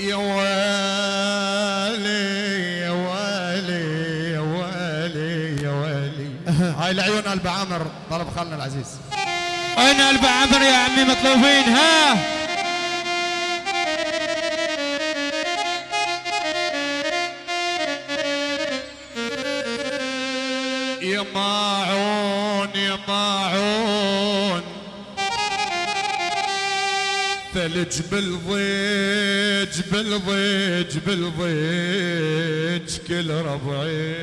يا ويلي يا ويلي يا ويلي يا ويلي هاي لعيون قلب عامر طلب خالنا العزيز. وين قلب عمر يا عمي مطلوبين ها؟ يا ماعون يا ماعون ثلج بالضيج بالضيج بالضيج كل ربعي.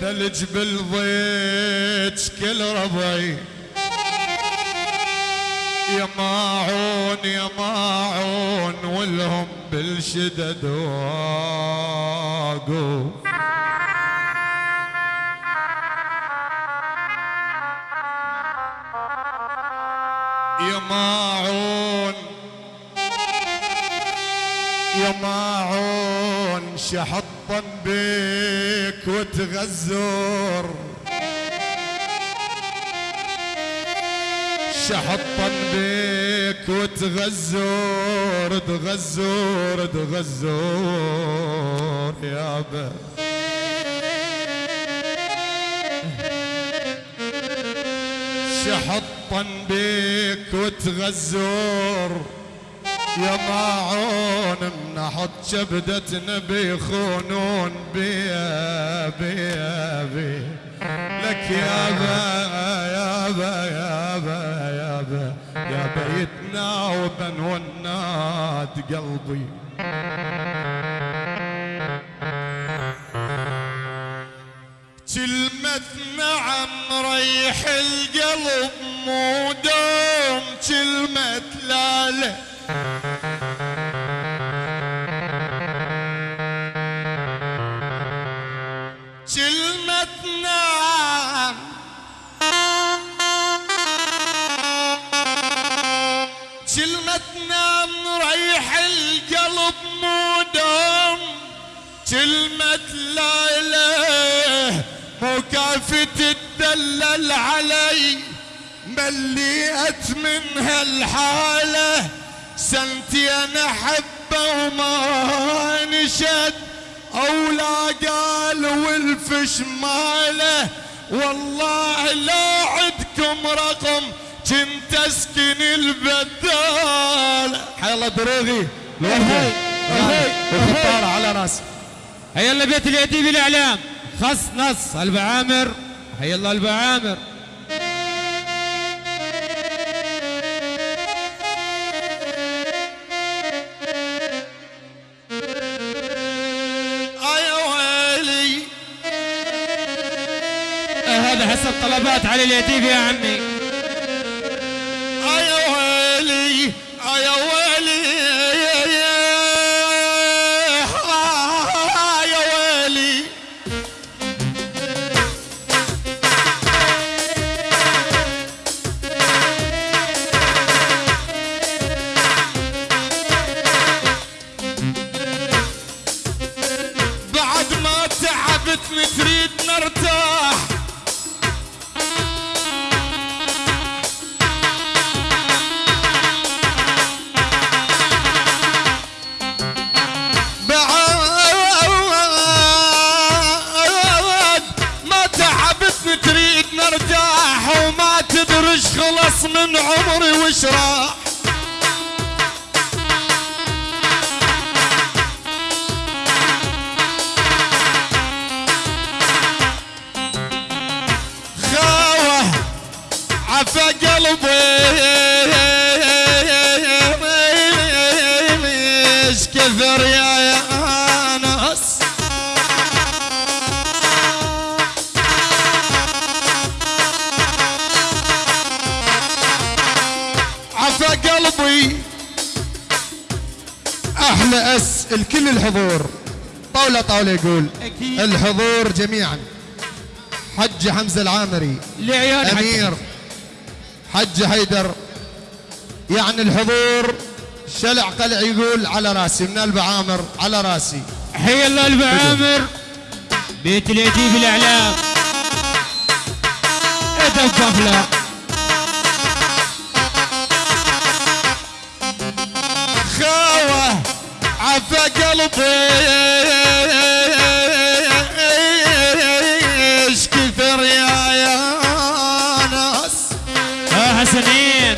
ثلج بالضيج كل ربعي. يا ماعون يا ماعون والهم بالشدد واقف يا ماعون يا شحطا بك وتغزر. شحطا بك وتغزر تغزر تغزر يابا شحطا بك وتغزر يا ماعون منحط شبدتنا بيخونون بيا بيا بيا. لك يابا يابا يابا يابا يابا يتناوبا والناد قلبي. كلمة نعم ريح القلب. مو دوم كلمة لا لا كلمة نعم كلمة نعم ريح القلب مو دوم كلمة لا إله مو كافي تدلل علي مليت من هالحالة سنتي أنا حبه وما نشد. أولا قال والفش ماله. والله لا عدكم رقم كنت أسكن البدال حي الله دروغي. هي. هي. والخطارة على راسي هيا الله بيت اليتيم الإعلام. خص نص. قلب عامر هيا الله قلب هذا حسب طلبات علي اليتيم يا عمي. يا ويلي يا ويلي يا ويلي. بعد ما تعبتني تريد نرتاح خلص من عمري وش راح خاوة عفى الحضور. طاولة طاولة يقول أكيد. الحضور جميعا. حج حمزة العامري. لعيون حق- أمير حج حيدر. يعني الحضور شلع قلع يقول على راسي من قلب عامر على راسي. حي الله قلب عامر. بيت اليتيم الأعلام. الادب بغله عفا قلبي. إيش كثر يا يا ناس حسنين.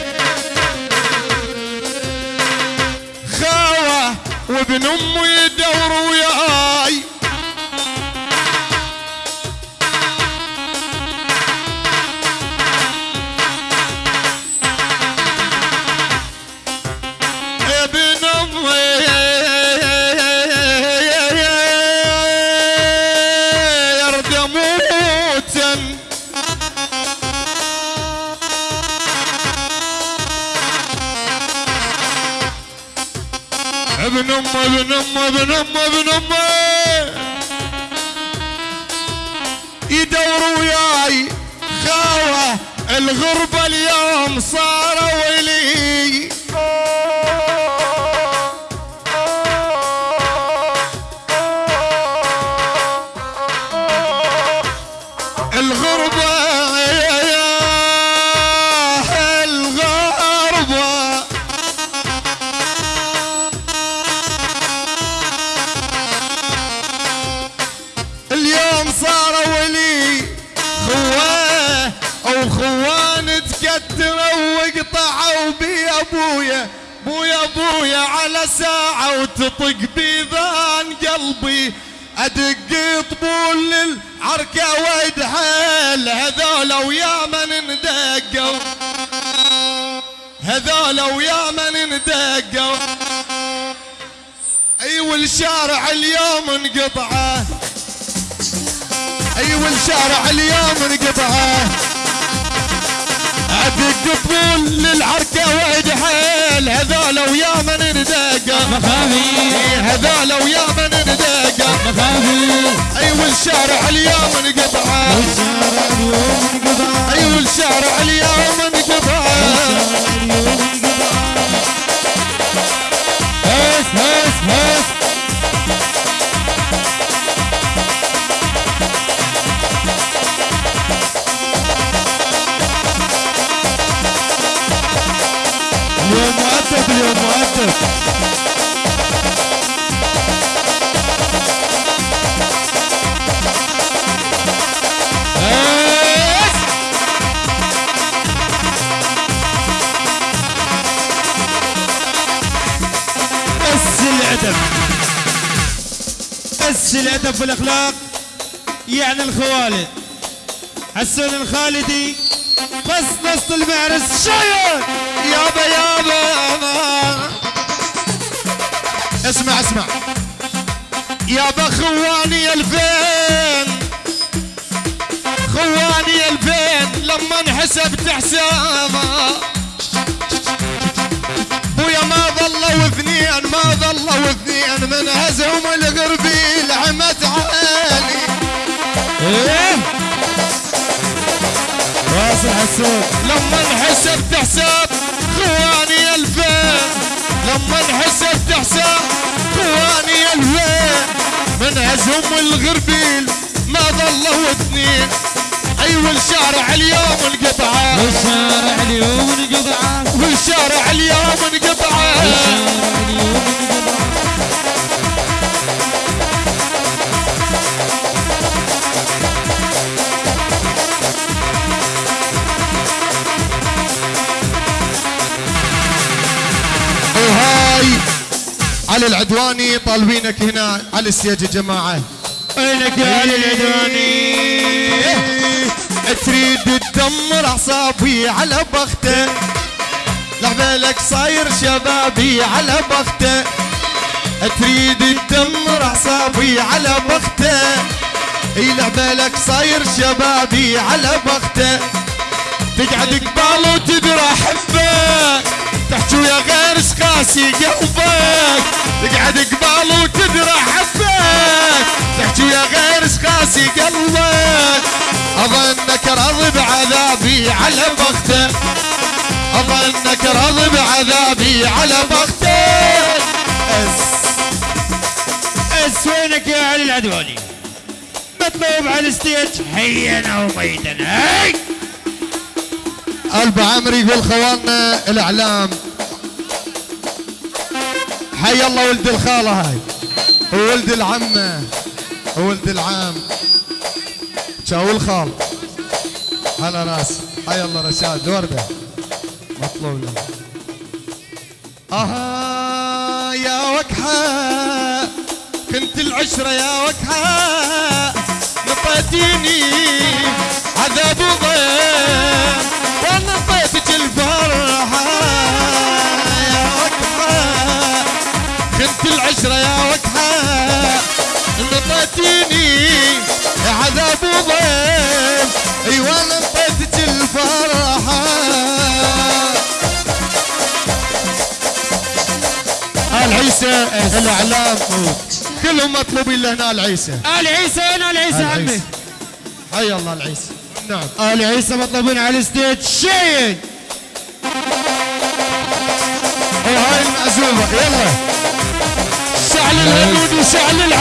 خاوة وابن أمي يدور وياي. ابن ام ابن ام ابن ام ابن ام يدور وياي خاوة الغربة اليوم صاروا لي بويا بويا على ساعة وتطق بيذان قلبي. أدق طبول للعركة وادحل هذول ويا من ندقوا. هذول ويا من ندقوا. أيوه الشارع اليوم انقطعه. أيوه الشارع اليوم انقطعه. ادق طبول للعركة وعد حيل. هذول ويا من ندقه مخافي هذول ويا من ندقه مخافي أيوه الشارع اليوم انقطعه والشارع اليوم انقطع. أيوه الشارع اليوم انقطعه اليوم انقطع. هس هس هس. بس الادب والاخلاق يعني الخوالد. حسون الخالدي بس نص المعرس شاير. يابا يابا اسمع اسمع. يابا خواني الفين خواني الفين لما انحسبت حسابه. ما ظلوا اثنين ما ظلوا اثنين من هزهم الغربيل عمت عالي. إيه؟ الحسون لما انحسبت حساب خواني الفين. لما انحسبت حساب خواني الفين. من هزهم الغربيل ما ظلوا اثنين أيوه الشارع اليوم انقطعه والشارع اليوم انقطع. والشارع اليوم انقطعه والشارع اليوم انقطع. وهاي علي العدواني طالبينك هنا على ال stage يا جماعة. وينك يا علي العدواني. تريد تدمر أعصابي على بخته. لعبالك صاير شبابي على بخته. تريد تدمر أعصابي على بخته. إي لعبالك صاير شبابي على بخته. تقعد قبال وتدرى حبك تحكي ويا غير قاسي قلبك تقعد قبال وتدرى حبك تحكي ويا غير قاسي قلبك. أظنك راضي بعذابي على بخته. أظنك راضي بعذابي على بخته. أس. أس وينك يا علي العدواني؟ مطلوب على الستيج. حيا أو ميتا هاي. الب عمرو يقول خوالنا الإعلام. حي الله ولد الخالة هاي. وولد العمة. وولد العم شاو الخال على راس. حي الله رشاد. ورده مطلوب له أها يا وكحه كنت العشرة يا وكحه نطيتيني عذاب وضيم وأنا نطيتك نطيتيني عذاب وضيم أيوه أنا نطيتك الفرحة. آل عيسى الإعلام. كلهم مطلوبين لهنا ال عيسى ال عيسى وين ال عيسى آل عمي. حي الله العيسى. نعم. ال عيسى مطلوبين على الستيج. شين وهاي المعزومه يلا. شعل الهنود وشعل العادي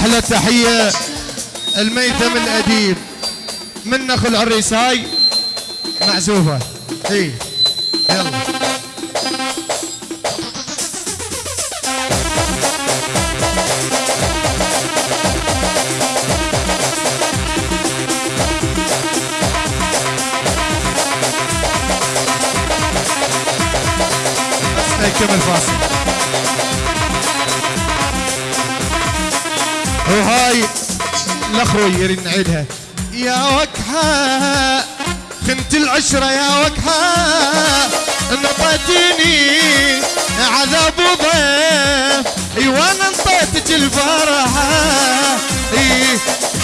وهاي أحلى تحيه الميتم الأديب من نخل العريس هاي معزوفة. اي يلا. نكمل فاصل وهاي الاخوي يريد نعيدها. يا وكحة خنت العشرة يا وكحة نطيتيني عذاب وضيف إي وأنا انطيتك الفرحة.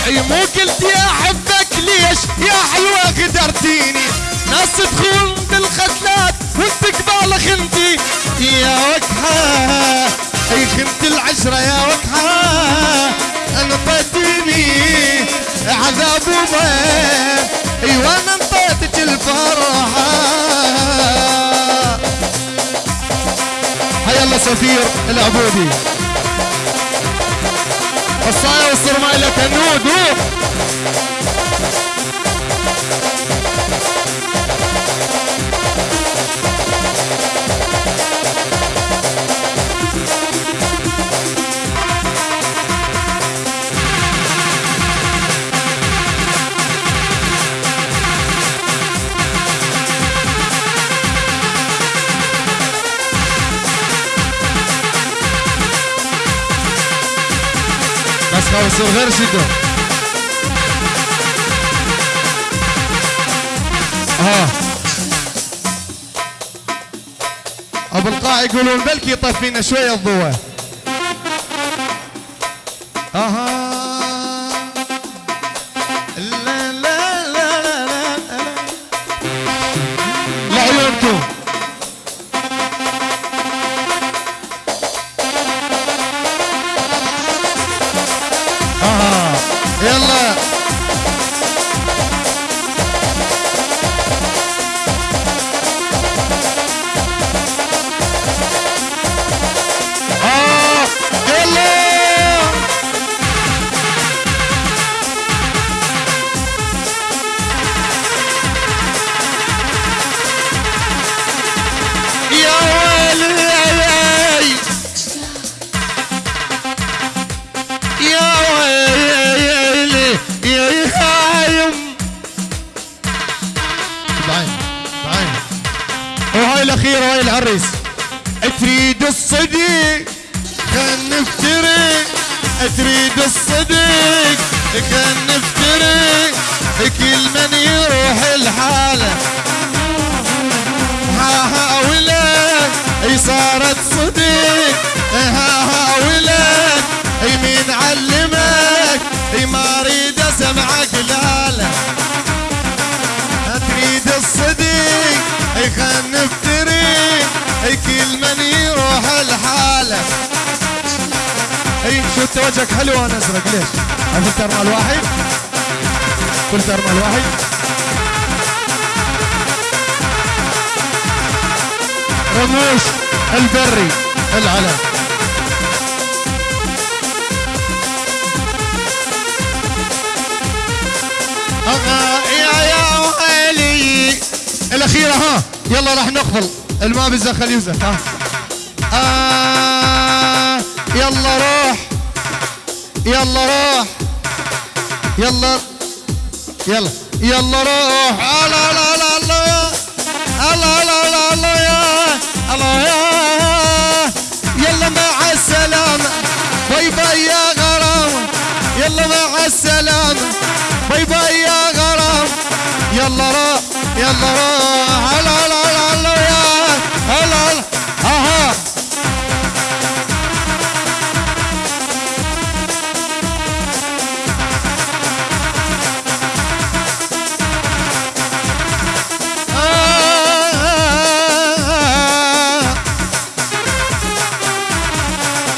إي مو قلت يا حبك ليش يا حلوة غدرتيني ناس تدخل بالختلات وانت قبال خنتي. يا وكحة إي خنت العشرة يا وكحة حيا الله سفير العبودي. الصايا والصرمايلة كنود شدة ها أبو القاع يقولون بلكي يطفينا شوية الضوء. الاخيره وهاي العريس. تريد الصديق خل نفترق. تريد الصديق خل نفترق. كل من يروح الحالة. هلا اي شو انت وجهك حلو وأنا أزرق ليش؟ الفلتر مال واحد؟ فلتر مال واحد. رموش البري العلم يا يا الأخيرة ها يلا راح نقفل الماء بالزخل يوزك ها. يلا روح يلا روح يلا. يلا. يلا روح الله لا لا الله يا. الله لا لا الله يا. الله يا يلا مع السلامة باي باي يا غرام. يلا مع السلامة باي باي يا غرام. يلا روح يلا روح لا الله يا